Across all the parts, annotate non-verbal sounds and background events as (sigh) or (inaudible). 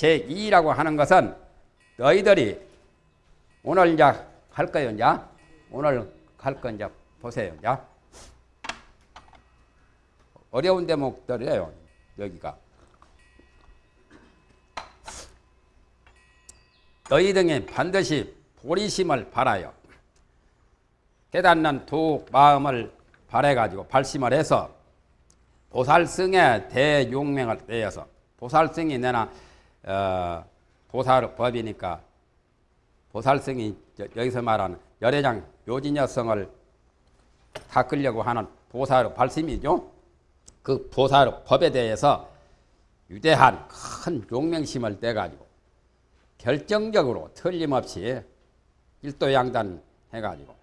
제2라고 하는 것은 너희들이 오늘 이제 할 거예요, 이제. 오늘 할 거 이제 보세요, 이제. 어려운 대목들이에요, 여기가. 너희 등에 반드시 보리심을 바라요. 깨닫는 두 마음을 바래가지고 발심을 해서 보살승의 대용맹을 떼어서 보살승이 내나 어, 보살법이니까 보살승이 여기서 말하는 열애장 묘진여성을 닦으려고 하는 보살 발심이죠. 그 보살 법에 대해서 유대한 큰 용맹심을 떼가지고 결정적으로 틀림없이 일도양단 해가지고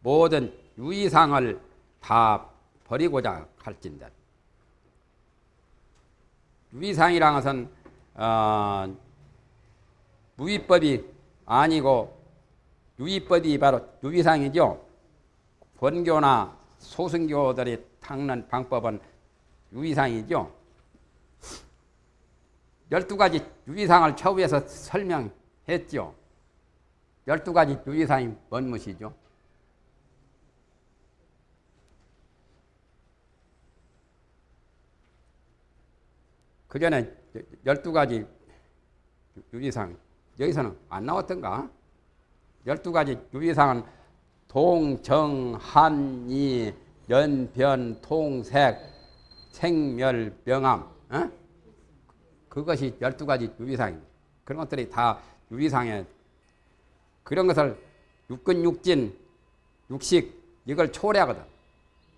모든 유의상을 다 버리고자 할진데 유의상이라는 것은 어, 무위법이 아니고 유의법이 바로 유의상이죠. 본교나 소승교들이 닦는 방법은 유의상이죠. 열두 가지 유의상을 처우에서 설명했죠. 열두 가지 유의상이 뭔 것이죠? 그 전에 열두 가지 유의상 여기서는 안 나왔던가? 열두 가지 유의상은 동, 정, 한, 이, 연, 변, 통, 색, 생멸, 명암 어? 그것이 열두 가지 유의상입니다. 그런 것들이 다 유의상에 그런 것을 육근, 육진, 육식 이걸 초래하거든.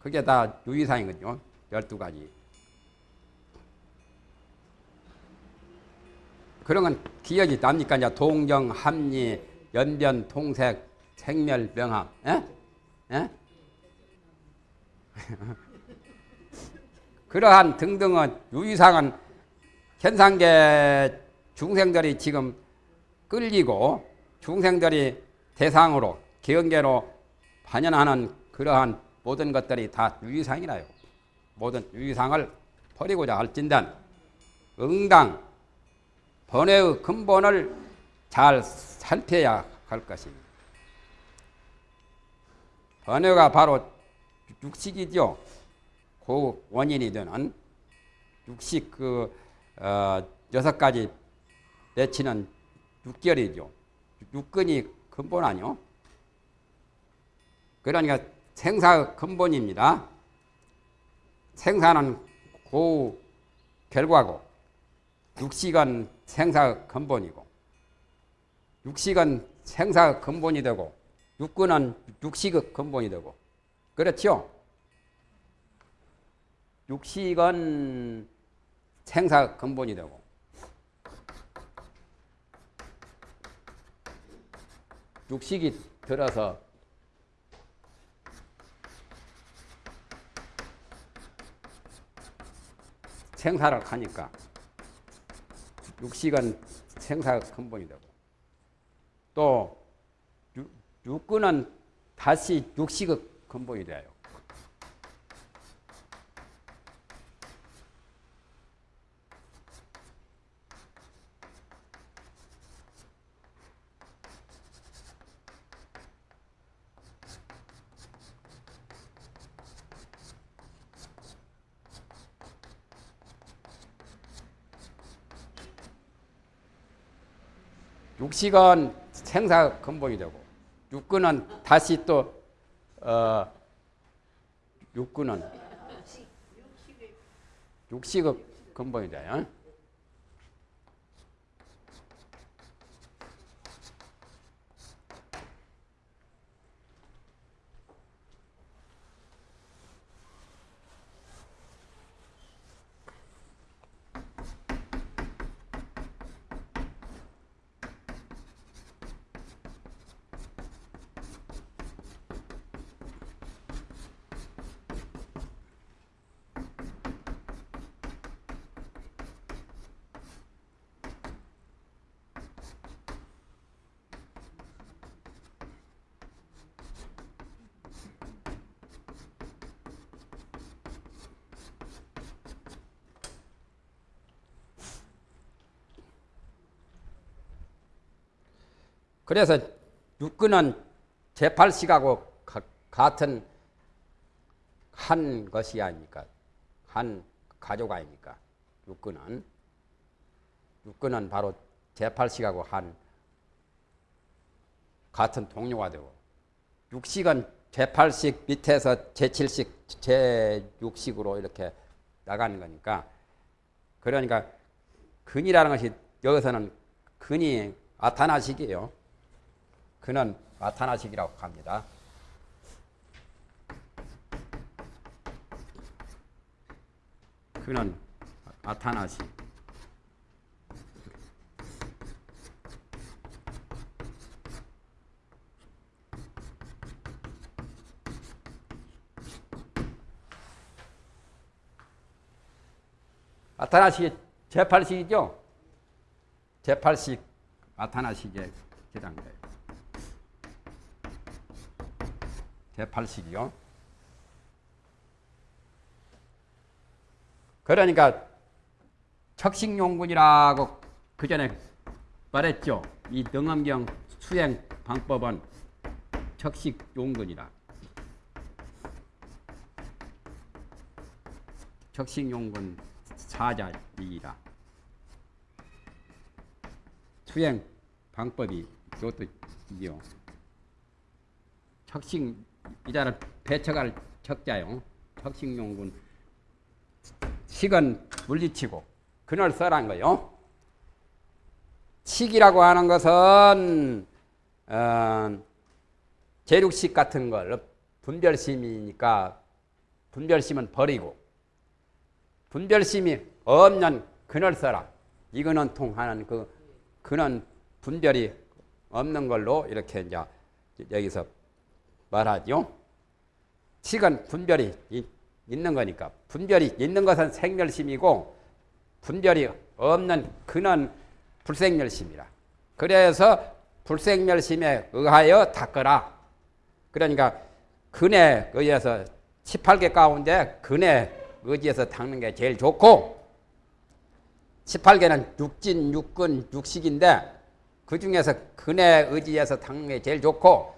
그게 다 유의상이거든요. 열두 가지. 그런 건 기억이 납니까? 이제 동정, 합리, 연변, 통색, 생멸, 명함. 에? 에? (laughs) 그러한 등등은 유의상은 현상계 중생들이 지금 끌리고 중생들이 대상으로 기원계로 반연하는 그러한 모든 것들이 다 유의상이라요. 모든 유의상을 버리고자 할진단 응당 번외의 근본을 잘 살펴야 할 것입니다. 번외가 바로 육식이죠. 그 원인이 되는 육식 그 어, 여섯 가지 내치는 육결이죠. 육근이 근본 아니요. 그러니까 생사 근본입니다. 생사는 그 결과고 육식은 생사 근본이고 육식은 생사 근본이 되고 육근은 육식의 근본이 되고 그렇죠? 육식은 생사 근본이 되고 육식이 들어서 생사를 하니까 육식은 생사 근본이 되고 또 육근은 다시 육식의 근본이 돼요. 육식은 생사 근본이 되고 육근은 다시 또 어, 육근은 육식의 근본이 돼요. 그래서 육근은 제8식하고 같은 한 것이 아닙니까? 한 가족 아닙니까? 육근은. 육근은 바로 제8식하고 한 같은 동료가 되고 육식은 제8식 밑에서 제7식, 제6식으로 이렇게 나가는 거니까 그러니까 근이라는 것이 여기서는 근이 아타나식이에요. 그는 아타나식이라고 합니다. 그는 아타나식. 아타나식이 제8식이죠? 제8식 아타나식의 기단가요. 제8식이요. 그러니까 척식용군이라고 그 전에 말했죠. 이 능엄경 수행 방법은 척식용군이라. 척식용군 사자이라. 수행 방법이 이것도 이요. 척식 이자를 배척할 척자요. 척식용군 식은 물리치고 그늘 써란 거요. 식이라고 하는 것은 어, 제육식 같은 걸 분별심이니까 분별심은 버리고 분별심이 없는 그늘 써라. 이거는 통하는 그 그는 분별이 없는 걸로 이렇게 이제 여기서 말하죠. 식은 분별이 있는 거니까 분별이 있는 것은 생멸심이고 분별이 없는 그는 불생멸심이라. 그래서 불생멸심에 의하여 닦으라. 그러니까 근에 의해서 18개 가운데 근에 의지해서 닦는 게 제일 좋고 18개는 육진, 육근, 육식인데 그 중에서 근에 의지해서 닦는 게 제일 좋고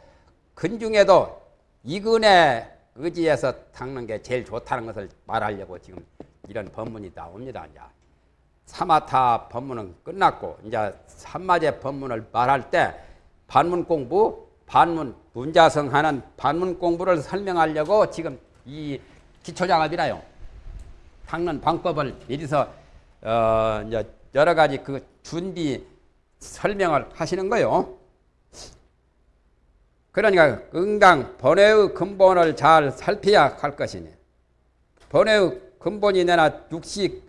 근 중에도 이근에 의지해서 닦는 게 제일 좋다는 것을 말하려고 지금 이런 법문이 나옵니다. 이제 사마타 법문은 끝났고 이제 삼마제 법문을 말할 때 반문 공부, 반문 문자성 하는 반문 공부를 설명하려고 지금 이 기초장합이라요. 닦는 방법을 미리서 어 이제 여러 가지 그 준비 설명을 하시는 거요. 그러니까 응당 번외의 근본을 잘 살펴야 할 것이니 번외의 근본이 내나 육식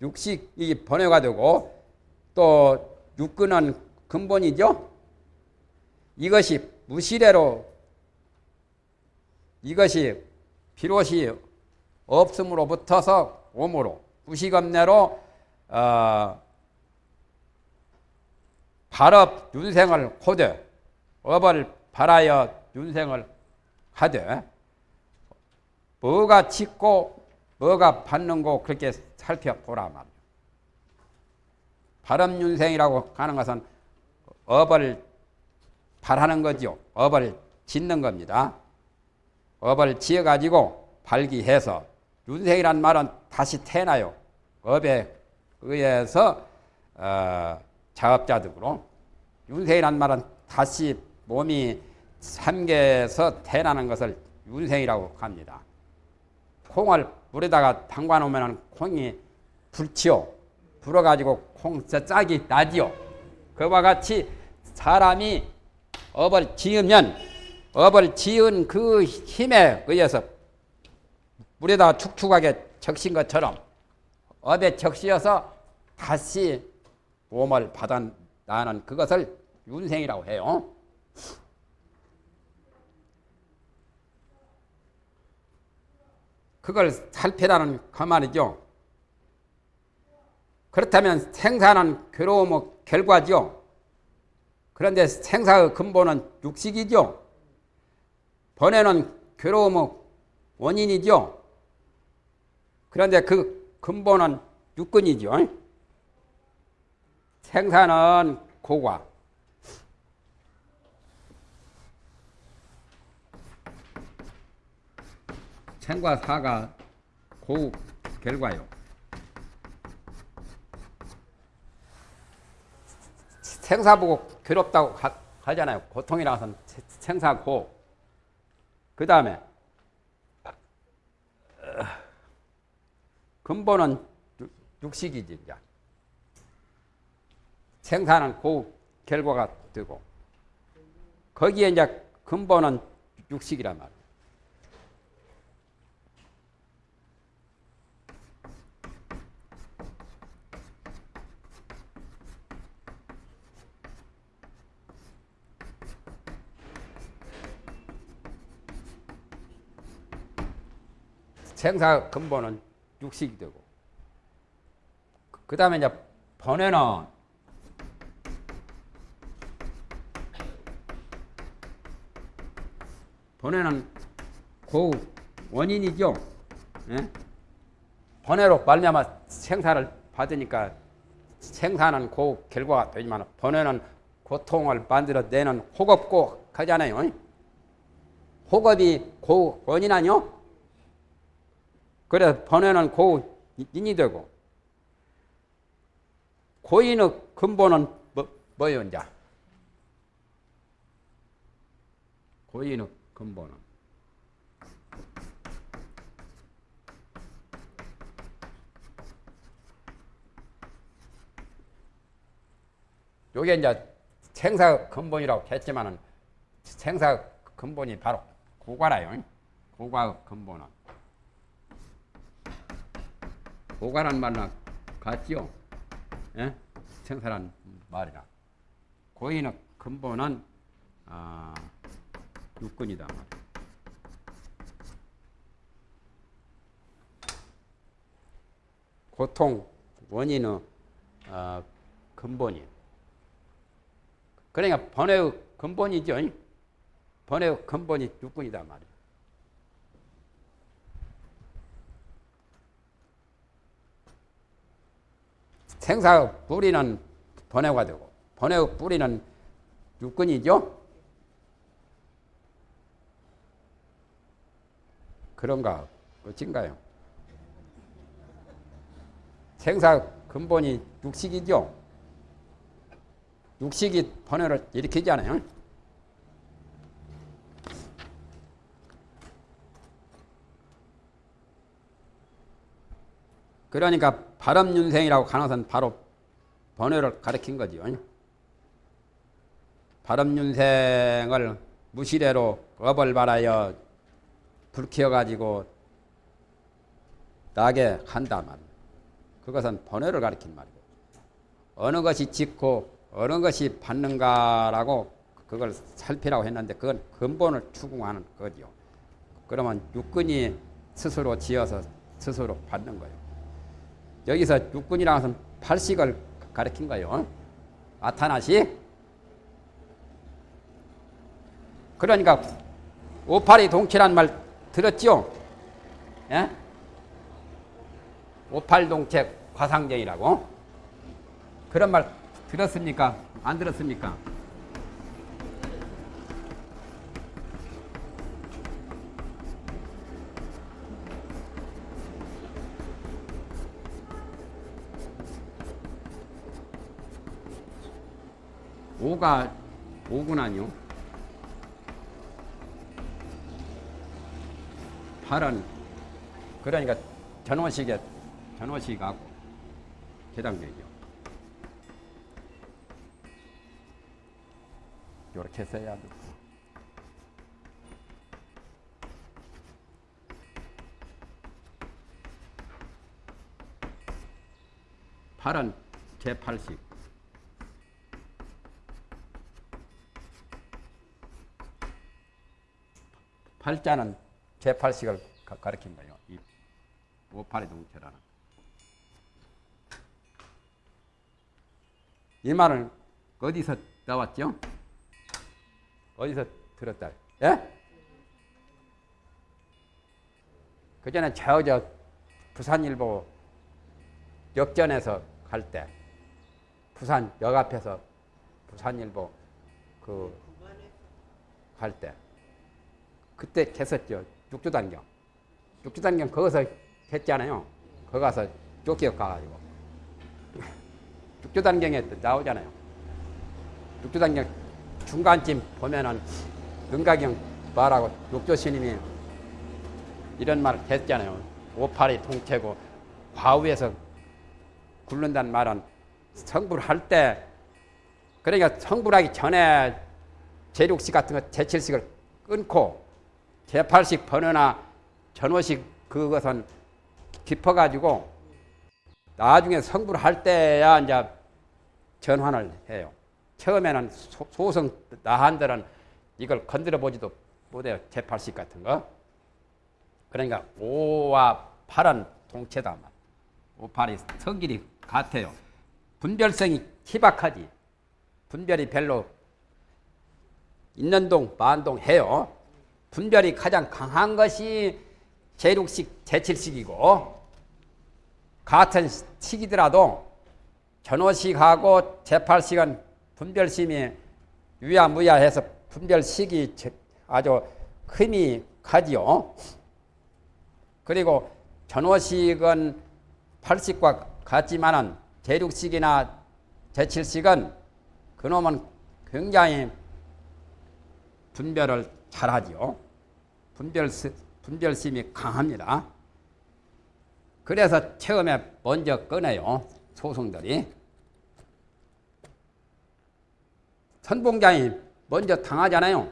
육식이 번외가 되고 또 육근은 근본이죠. 이것이 무시래로 이것이 비롯이 없음으로부터서 오므로 무시검내로 어, 발업 윤생을 호되 업을 바라여 윤생을 하되 뭐가 짓고 뭐가 받는고 그렇게 살펴보라 말이야. 발업윤생이라고 하는 것은 업을 발하는 거죠. 업을 짓는 겁니다. 업을 지어가지고 발기해서 윤생이란 말은 다시 태어나요. 업에 의해서 어, 자업자득으로 윤생이란 말은 다시 몸이 삼계에서 태어나는 것을 윤생이라고 합니다. 콩을 물에다가 담가 놓으면 콩이 불치요. 불어가지고 콩 짝이 나지요. 그와 같이 사람이 업을 지으면 업을 지은 그 힘에 의해서 물에다가 축축하게 적신 것처럼 업에 적시어서 다시 몸을 받아나는 그것을 윤생이라고 해요. 그걸 살펴라는 그 말이죠. 그렇다면 생사는 괴로움의 결과죠. 그런데 생사의 근본은 육식이죠. 번뇌는 괴로움의 원인이죠. 그런데 그 근본은 육근이죠. 생사는 고과, 생과 사가 고우 결과요. 생사 보고 괴롭다고 하, 하잖아요. 고통이라서 생사고. 그 다음에 근본은 육식이지 이제. 생사는 고 결과가 되고 거기에 이제 근본은 육식이란 말 생사 근본은 육식이 되고 그 다음에 이제 번외는 번외는 그 원인이죠. 예? 번외로 말미암아 생사를 받으니까 생사는 그 결과가 되지만 번외는 고통을 만들어내는 호겁고 하잖아요. 호겁이 그 원인 아니요? 그래서 번외는 고인이 되고 고인의 근본은 뭐, 뭐예요, 이제? 고인의 근본은 요게 이제 생사 근본이라고 했지만은 생사 근본이 바로 고과라요. 고과 근본은 고과란 말랑 같지요. 예? 생사란 말이라. 고인의 근본은 아, 육근이다. 고통 원인의 어, 근본이. 그러니까 번외의 근본이죠. 번외의 근본이 육근이다 말이야. 생사 뿌리는 번외가 되고 번외의 뿌리는 육근이죠. 그런가 어찐가요? 생사 근본이 육식이죠. 육식이 번외를 일으키잖아요. 그러니까 바람윤생이라고 간호선 바로 번외를 가리킨 거죠. 바람윤생을 무시래로 업을 발하여 불키워가지고 나게 한다 말. 그것은 번외를 가리킨 말이고 어느 것이 짓고 어느 것이 받는가라고 그걸 살피라고 했는데 그건 근본을 추궁하는 거죠. 그러면 육근이 스스로 지어서 스스로 받는 거예요. 여기서 육군이라는 것은 팔식을 가리킨 거예요. 아타나식. 그러니까 오팔이 동체란 말 들었죠? 예? 오팔동체 과상정이라고 그런 말 들었습니까? 안 들었습니까? 오가 오구나요. 팔은 그러니까 전원식에 전원식하고 해당되죠. 이렇게 써야 돼. 팔은 제8식 팔자는 제8식을 가리킨 거예요. 이 오팔의 동체라는. 이 말은 어디서 나왔죠? 어디서 들었다? 예? 그 전에 저저 부산일보 역전에서 갈 때, 부산 역 앞에서 부산일보 그 갈 때, 그때 했었죠. 육조단경. 육주단경 거기서 했잖아요. 거기 가서 쫓겨 가가지고. (laughs) 육주단경에 나오잖아요. 육주단경 중간쯤 보면은 능가경 말하고 육조스님이 이런 말 했잖아요. 오팔이 통째고 과우에서 굴른다는 말은 성불 할 때 그러니까 성불하기 전에 제육식 같은 거 제칠식을 끊고 제팔식 번호나 전호식 그것은 깊어가지고 나중에 성불 할 때야 이제 전환을 해요. 처음에는 소, 성 나한들은 이걸 건드려 보지도 못해요. 제팔식 같은 거. 그러니까 오와 팔은 동체다. 오팔이 성질이 같아요. 분별성이 희박하지. 분별이 별로 있는 동, 만동 해요. 분별이 가장 강한 것이 제육식, 제칠식이고 같은 식이더라도 전호식하고 제팔식은 분별심이 유야무야해서 분별식이 아주 힘이 가지요. 그리고 전호식은 팔식과 같지만은 제육식이나 제칠식은 그놈은 굉장히 분별을 잘하지요. 분별, 분별심이 강합니다. 그래서 처음에 먼저 꺼내요. 소송들이. 선봉장이 먼저 당하잖아요.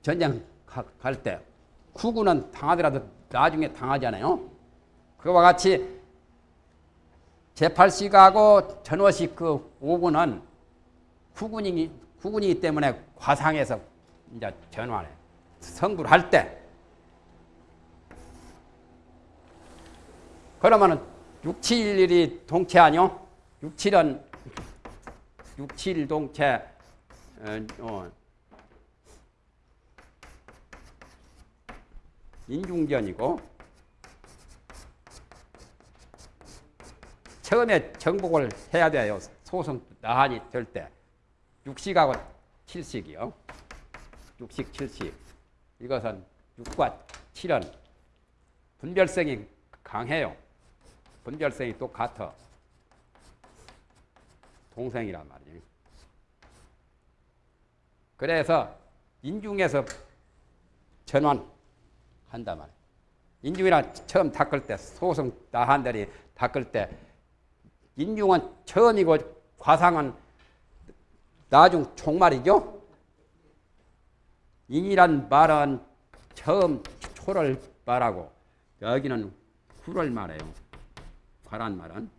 전쟁 갈 때. 후구는 당하더라도 나중에 당하잖아요. 그와 같이 제8식하고 전호식 그 5군은 후군이기, 후군이기 때문에 과상에서 이제 전환해. 성불할 때. 그러면은 6, 7일이 동체 아니요? 6, 7은 6, 7 동체 어, 어, 인중전이고 처음에 정복을 해야 돼요. 소송 나한이 될 때. 6식하고 7식이요. 6식, 7식. 이것은 6과 7은 분별성이 강해요. 분별성이 똑같아. 동생이란 말이에요. 그래서 인중에서 전환한단 말이에요. 인중이랑 처음 닦을 때, 소송 나한들이 닦을 때, 인중은 처음이고 과상은 나중 총말이죠. 인이란 말은 처음 초를 말하고 여기는 후를 말해요. 과란 말은.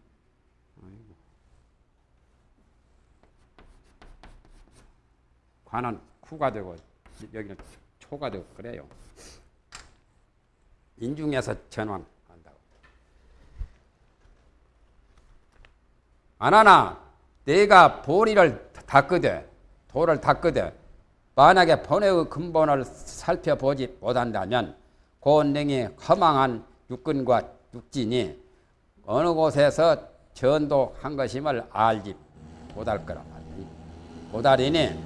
관은 후가 되고 여기는 초가 되고 그래요. 인중에서 전환한다고. 안 하나 내가 보리를 닦으되 돌을 닦으되 만약에 번외의 근본을 살펴보지 못한다면 고능이 허망한 육근과 육진이 어느 곳에서 전도한 것임을 알지 못할 거란 말이니 못하리니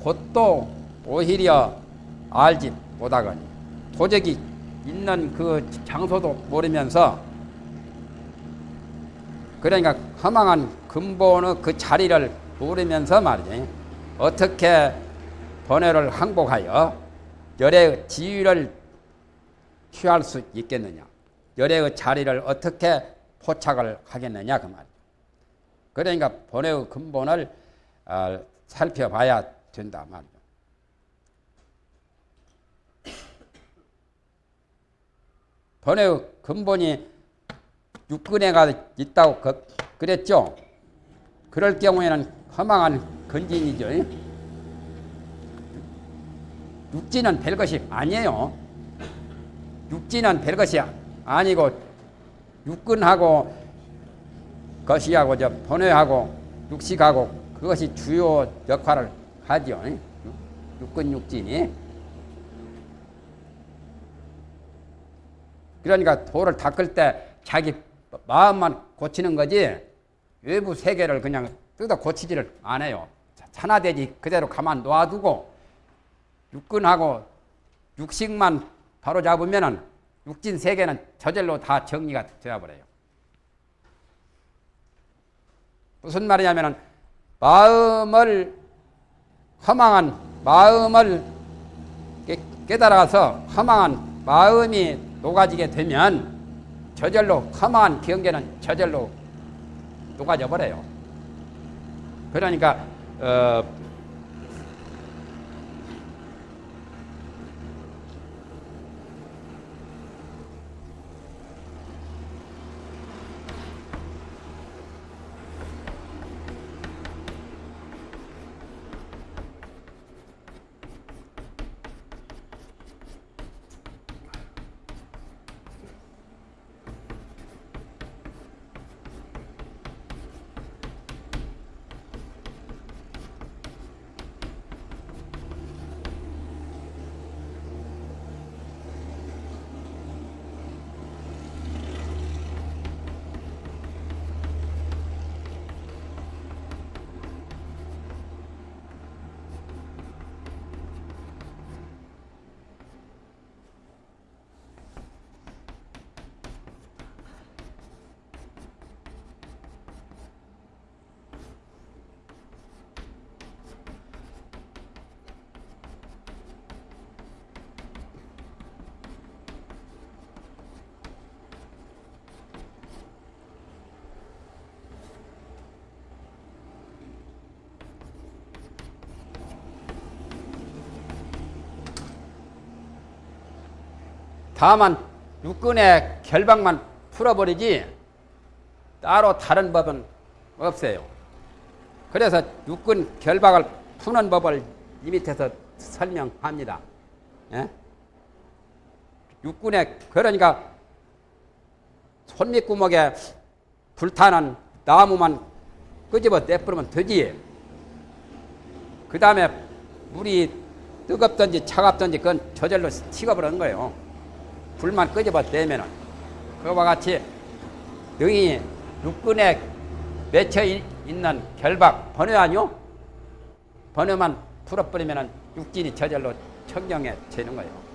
곧도 오히려 알지 못하거니 도적이 있는 그 장소도 모르면서 그러니까 허망한 근본의 그 자리를 모르면서 말이지 어떻게 번뇌를 항복하여 열의 지위를 취할 수 있겠느냐? 열의 자리를 어떻게 포착을 하겠느냐? 그 말이죠. 그러니까 번뇌의 근본을 어, 살펴봐야 된다 말이죠. 번뇌의 근본이 육근해가 있다고 그, 그랬죠. 그럴 경우에는 허망한 건진이죠. 육지는 별것이 아니에요. 육지는 별것이 아니고 육근하고 저 번외하고 육식하고 그것이 주요 역할을 하죠. 육근 육진이. 그러니까 돌을 닦을 때 자기 마음만 고치는 거지 외부 세계를 그냥 뜯어 고치지를 않아요. 산화되지 그대로 가만 놔두고 육근하고 육식만 바로 잡으면은 육진 세계는 저절로 다 정리가 되어버려요. 무슨 말이냐면은 마음을 허망한 마음을 깨- 깨달아서 허망한 마음이 녹아지게 되면 저절로 허망한 경계는 저절로 녹아져 버려요. 그러니까 어, 다만 육군의 결박만 풀어버리지 따로 다른 법은 없어요. 그래서 육군 결박을 푸는 법을 이 밑에서 설명합니다. 예? 육군의 그러니까 손밑구멍에 불타는 나무만 끄집어 내뿌리면 되지. 그 다음에 물이 뜨겁든지 차갑든지 그건 저절로 식어버리는 거예요. 불만 대면은 그와 같이 능이 육군에 맺혀 이- 있는 결박 번외 아니요? 번외만 풀어버리면은 육진이 저절로 청정해지는 거예요.